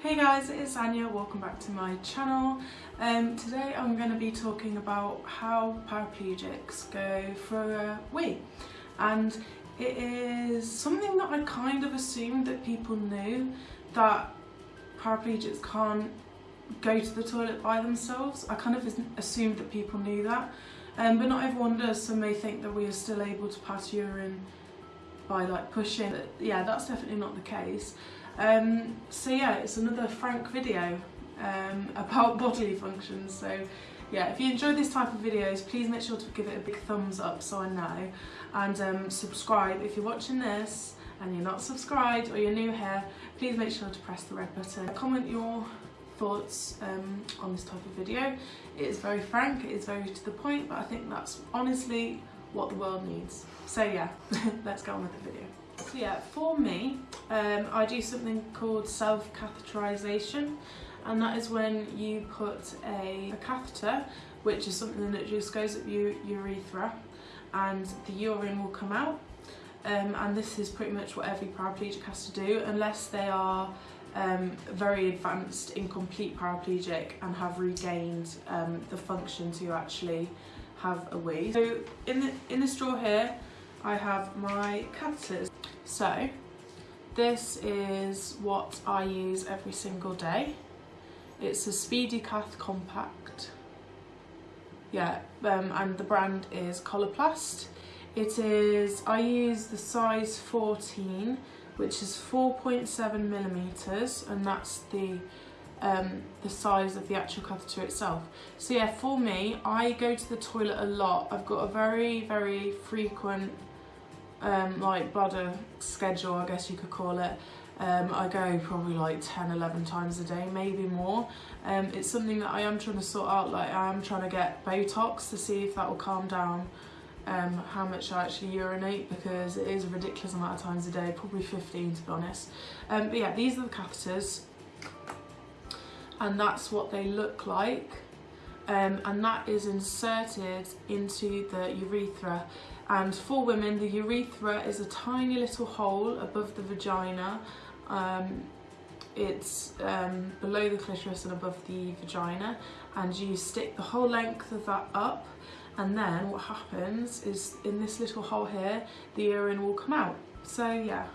Hey guys, it's Anya, welcome back to my channel. Um, today I'm going to be talking about how paraplegics go for a wee and it is something that I kind of assumed that people knew that paraplegics can't go to the toilet by themselves. I kind of assumed that people knew that um, but not everyone does, some may think that we are still able to pass urine by like pushing. But yeah, that's definitely not the case. Um, so yeah, it's another Frank video um, about bodily functions. So yeah, if you enjoy this type of videos, please make sure to give it a big thumbs up so I know. And um, subscribe if you're watching this and you're not subscribed or you're new here, please make sure to press the red button. Comment your thoughts um, on this type of video. It is very frank, it is very to the point, but I think that's honestly what the world needs. So yeah, let's go on with the video. So yeah, for me, um, I do something called self-catheterization and that is when you put a, a, catheter, which is something that just goes up your urethra and the urine will come out um, and this is pretty much what every paraplegic has to do unless they are um, very advanced incomplete paraplegic and have regained um, the function to actually have a wee. So in, the, in the straw here I have my catheters. So this is what I use every single day. It's a SpeediCath Compact. Yeah, um, and the brand is Coloplast. It is, I use the size 14 which is 4.7 millimeters and that's the um, the size of the actual catheter itself. So yeah, for me, I go to the toilet a lot. I've got a very, very frequent um, like bladder schedule, I guess you could call it. Um, I go probably like 10, 11 times a day, maybe more. Um, it's something that I am trying to sort out, like I am trying to get Botox to see if that will calm down um, how much I actually urinate because it is a ridiculous amount of times a day, probably 15 to be honest. Um, but yeah, these are the catheters and that's what they look like. Um, and that is inserted into the urethra. And for women, the urethra is a tiny little hole above the vagina. Um, it's um, below the clitoris and above the vagina and you stick the whole length of that up and then what happens is in this little hole here the urine will come out so yeah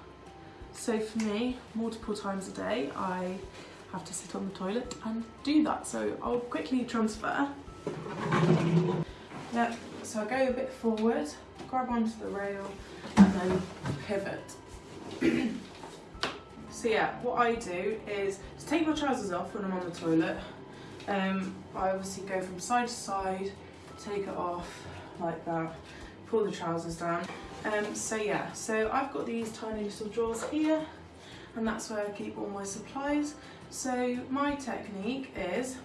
so for me multiple times a day I have to sit on the toilet and do that. So I'll quickly transfer. Yeah so I go a bit forward grab onto the rail and then pivot. So yeah what I do is to take my trousers off when I'm on the toilet. Um, I obviously go from side to side take it off like that, pull the trousers down. Um, so yeah, so I've got these tiny little drawers here and that's where I keep all my supplies. So my technique is,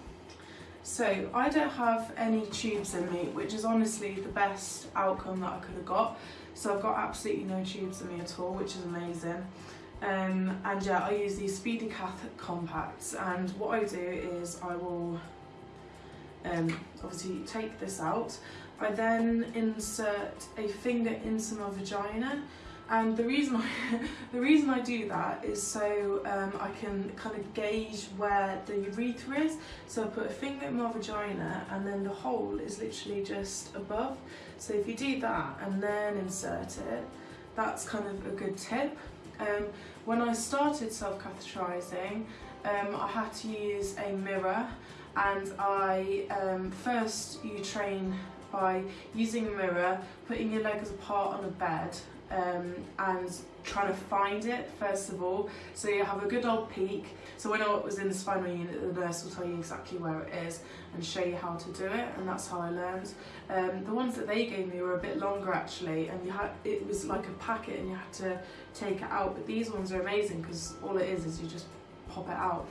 so I don't have any tubes in me, which is honestly the best outcome that I could have got. So I've got absolutely no tubes in me at all, which is amazing. Um, and yeah, I use these SpeediCath compacts and what I do is I will um, obviously take this out. I then insert a finger into my vagina and the reason I, the reason I do that is so um, I can kind of gauge where the urethra is. So I put a finger in my vagina and then the hole is literally just above. So if you do that and then insert it, that's kind of a good tip. Um, when I started self-catheterizing, um, I had to use a mirror and I um, first you train by using a mirror, putting your legs apart on a bed um, and trying to find it first of all. So you have a good old peek so when I was in the spinal unit the nurse will tell you exactly where it is and show you how to do it and that's how I learned. Um, the ones that they gave me were a bit longer actually and you had it was like a packet and you had to take it out but these ones are amazing because all it is is you just pop it out.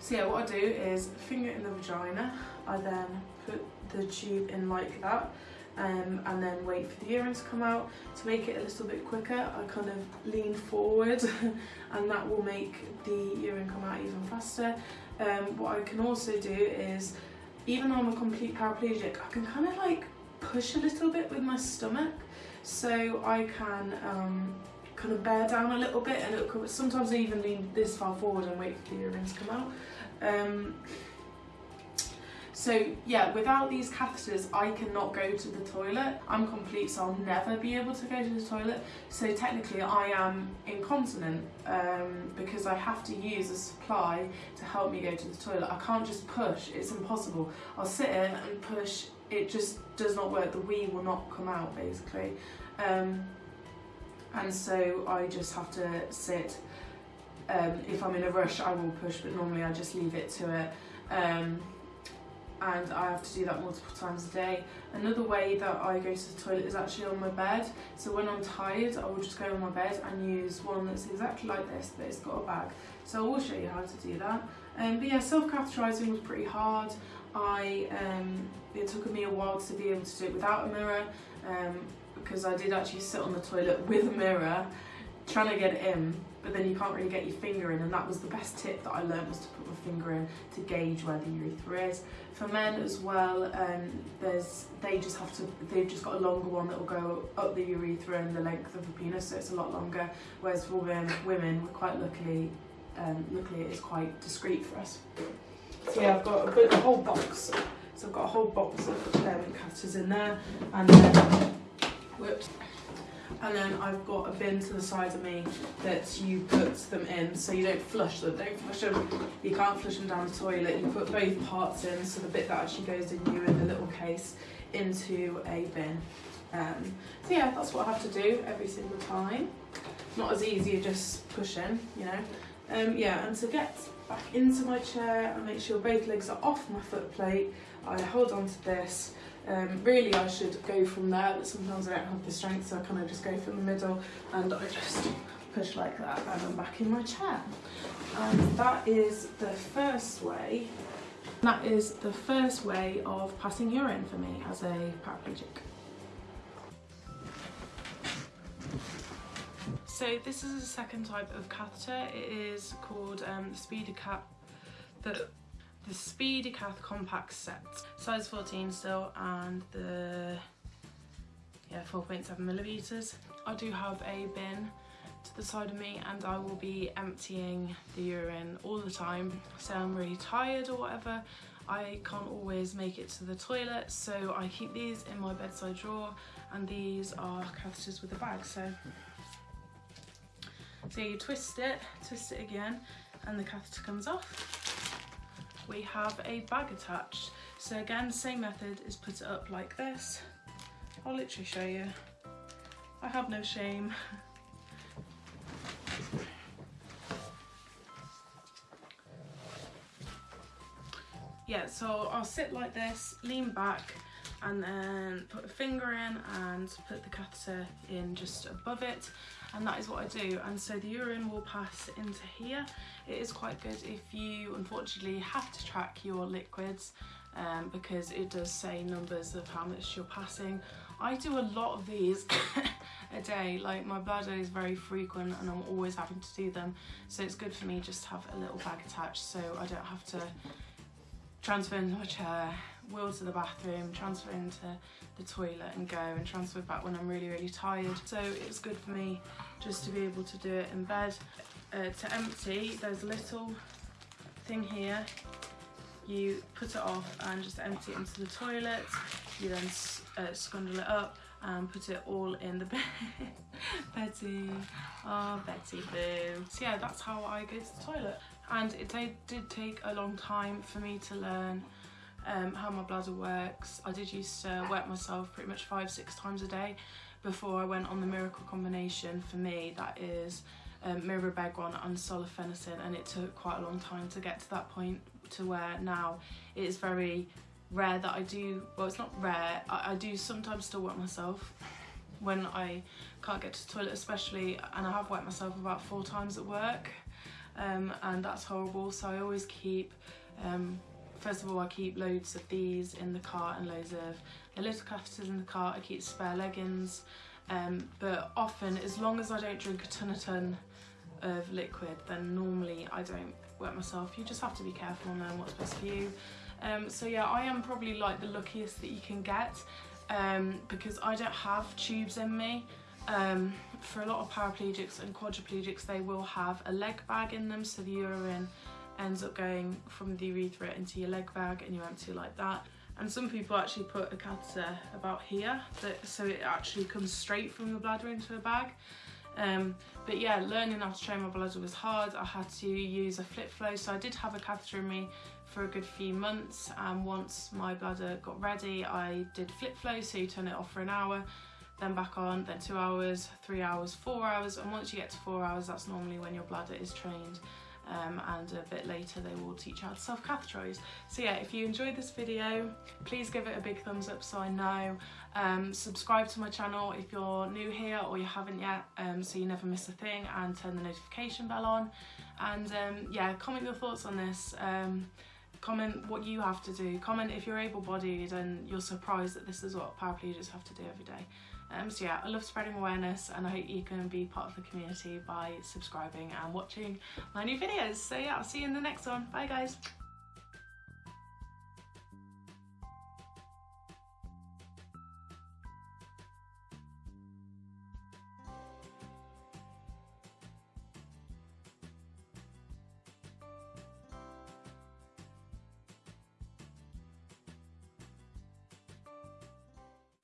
So yeah, what I do is finger in the vagina, I then put the tube in like that, um, and then wait for the urine to come out. To make it a little bit quicker, I kind of lean forward and that will make the urine come out even faster. Um, what I can also do is, even though I'm a complete paraplegic, I can kind of like push a little bit with my stomach. So I can um, kind of bear down a little bit and it'll sometimes I even lean this far forward and wait for the earrings to come out. Um, so yeah, without these catheters, I cannot go to the toilet. I'm complete, so I'll never be able to go to the toilet. So technically I am incontinent um, because I have to use a supply to help me go to the toilet. I can't just push, it's impossible. I'll sit in and push, it just does not work. The wee will not come out basically. Um, and so I just have to sit. Um, if I'm in a rush, I will push, but normally I just leave it to it. Um, and I have to do that multiple times a day. Another way that I go to the toilet is actually on my bed. So when I'm tired, I will just go on my bed and use one that's exactly like this, but it's got a bag. So I will show you how to do that. Um, but yeah, self-catheterising was pretty hard. I um, It took me a while to be able to do it without a mirror um, because I did actually sit on the toilet with a mirror trying to get it in but then you can't really get your finger in and that was the best tip that I learned was to put my finger in to gauge where the urethra is. For men as well, um, there's they just have to they've just got a longer one that will go up the urethra and the length of the penis, so it's a lot longer. Whereas for women, women we're quite luckily um, luckily it is quite discreet for us. So yeah, I've got a, a whole box. So I've got a whole box of um, catheters in there, and then whoops and then I've got a bin to the side of me that you put them in so you don't flush them. Don't flush them, you can't flush them down the toilet. You put both parts in, so the bit that actually goes in you in the little case into a bin. Um, so yeah, that's what I have to do every single time. Not as easy as just pushing, you know. Um, yeah, and to get back into my chair and make sure both legs are off my foot plate, I hold on to this um, really I should go from there, but sometimes I don't have the strength, so I kind of just go from the middle and I just push like that and I'm back in my chair. And that is the first way, that is the first way of passing urine for me as a paraplegic. So this is a second type of catheter. It is called um, the SpeediCath, the SpeediCath Compact Set, size 14 still, and the yeah 4.7 millimeters. I do have a bin to the side of me and I will be emptying the urine all the time. Say I'm really tired or whatever, I can't always make it to the toilet, so I keep these in my bedside drawer, and these are catheters with a bag. So, so you twist it, twist it again, and the catheter comes off we have a bag attached. So again, same method is put it up like this. I'll literally show you. I have no shame. yeah, so I'll sit like this, lean back, and then put a finger in and put the catheter in just above it. And that is what I do. And so the urine will pass into here. It is quite good if you unfortunately have to track your liquids um, because it does say numbers of how much you're passing. I do a lot of these a day. Like my bladder is very frequent and I'm always having to do them. So it's good for me just to have a little bag attached so I don't have to transfer into my chair wheel to the bathroom, transfer into the toilet and go and transfer back when I'm really, really tired. So it's good for me just to be able to do it in bed. Uh, to empty, there's a little thing here. You put it off and just empty it into the toilet. You then uh, scundle it up and put it all in the bed. Betty, oh Betty boo. So yeah, that's how I go to the toilet. And it did take a long time for me to learn um, how my bladder works. I did used to wet myself pretty much five, six times a day before I went on the miracle combination. For me, that is um, mirabegron and solifenacin, and it took quite a long time to get to that point to where now it is very rare that I do, well it's not rare, I, I do sometimes still wet myself when I can't get to the toilet especially, and I have wet myself about four times at work, um, and that's horrible, so I always keep um, First of all, I keep loads of these in the car and loads of the little catheters in the car. I keep spare leggings, um, but often, as long as I don't drink a ton a ton of liquid, then normally I don't wet myself. You just have to be careful and learn what's best for you. Um, so yeah, I am probably like the luckiest that you can get um, because I don't have tubes in me. Um, for a lot of paraplegics and quadriplegics, they will have a leg bag in them, so the urine ends up going from the urethra into your leg bag and you empty like that. And some people actually put a catheter about here, that, so it actually comes straight from the bladder into a bag. Um, but yeah, learning how to train my bladder was hard. I had to use a flip flow, so I did have a catheter in me for a good few months. And once my bladder got ready, I did flip flow, so you turn it off for an hour, then back on, then two hours, three hours, four hours. And once you get to four hours, that's normally when your bladder is trained um, and a bit later they will teach you how to self-catheterise. So yeah, if you enjoyed this video, please give it a big thumbs up so I know. Um, subscribe to my channel if you're new here or you haven't yet um, so you never miss a thing and turn the notification bell on. And um, yeah, comment your thoughts on this. Um, comment what you have to do. Comment if you're able-bodied and you're surprised that this is what paraplegics have to do every day. Um, so yeah, I love spreading awareness and I hope you can be part of the community by subscribing and watching my new videos. So yeah, I'll see you in the next one. Bye guys.